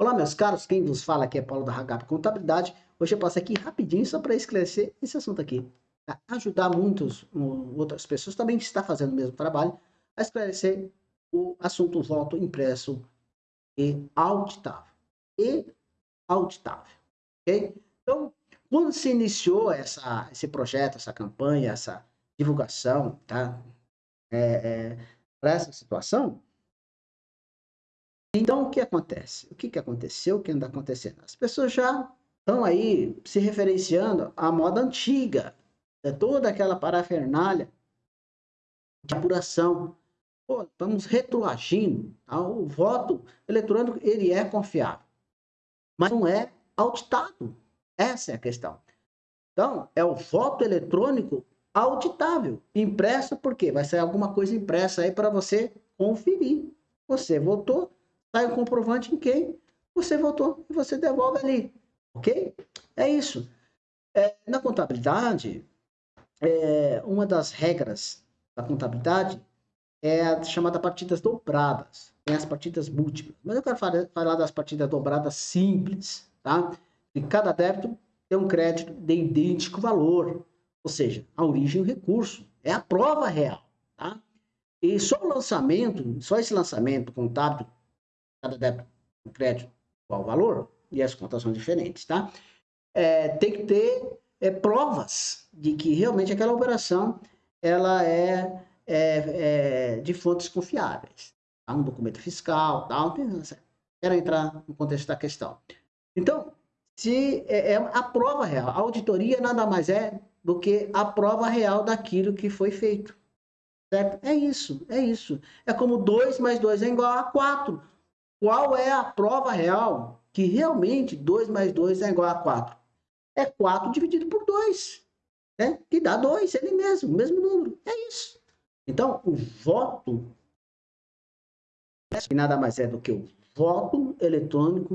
Olá, meus caros, quem vos fala aqui é Paulo da Hagap Contabilidade. Hoje eu passo aqui rapidinho só para esclarecer esse assunto aqui. Ajudar muitas outras pessoas também que está fazendo o mesmo trabalho a esclarecer o assunto voto impresso e auditável. E auditável, ok? Então, quando se iniciou essa, esse projeto, essa campanha, essa divulgação, tá? É, é, para essa situação, então, o que acontece? O que, que aconteceu? O que anda acontecendo? As pessoas já estão aí se referenciando à moda antiga, é toda aquela parafernália de apuração. Pô, estamos retroagindo. O voto eletrônico ele é confiável, mas não é auditado. Essa é a questão. Então, é o voto eletrônico auditável, impresso porque vai sair alguma coisa impressa aí para você conferir. Você votou, sai o comprovante em quem você votou e você devolve ali, ok? É isso. É, na contabilidade, é, uma das regras da contabilidade é a chamada partidas dobradas. Tem as partidas múltiplas. Mas eu quero falar das partidas dobradas simples, tá? E cada débito tem um crédito de idêntico valor. Ou seja, a origem do recurso. É a prova real, tá? E só o lançamento, só esse lançamento contábil cada débito um crédito qual valor e as contas são diferentes, tá? É, tem que ter é, provas de que realmente aquela operação ela é, é, é de fontes confiáveis. Tá? Um documento fiscal, tal. Quero entrar no contexto da questão. Então, se é, é a prova real, a auditoria nada mais é do que a prova real daquilo que foi feito. Certo? É isso, é isso. É como 2 mais 2 é igual a 4. Qual é a prova real que realmente 2 mais 2 é igual a 4? É 4 dividido por 2, né? que dá 2, ele mesmo, o mesmo número. É isso. Então, o voto, que nada mais é do que o voto eletrônico